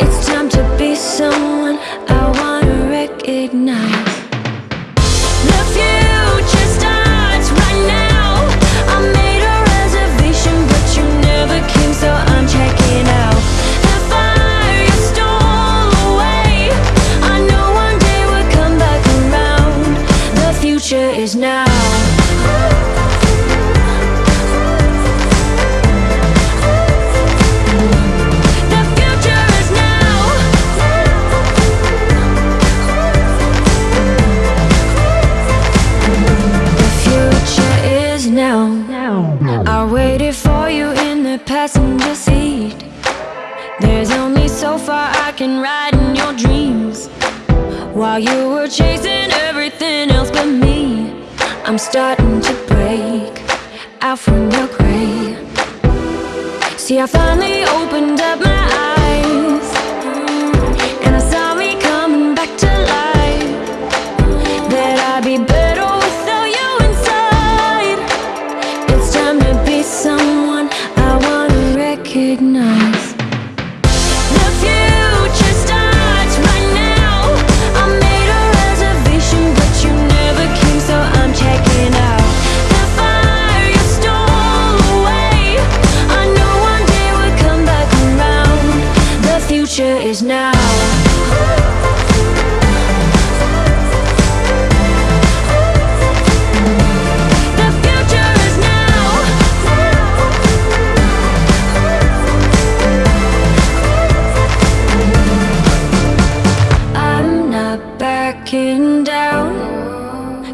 It's time to be someone I wanna recognize. The future starts right now. I made a reservation, but you never came, so I'm checking out. The fire stole away. I know one day we'll come back around. The future is now. I waited for you in the passenger seat. There's only so far I can ride in your dreams. While you were chasing everything else but me, I'm starting to break out from your gray. See, I finally opened up my eyes, recognize.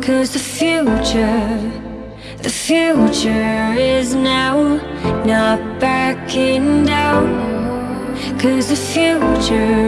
Cause the future, the future is now. Not backing down. Cause the future.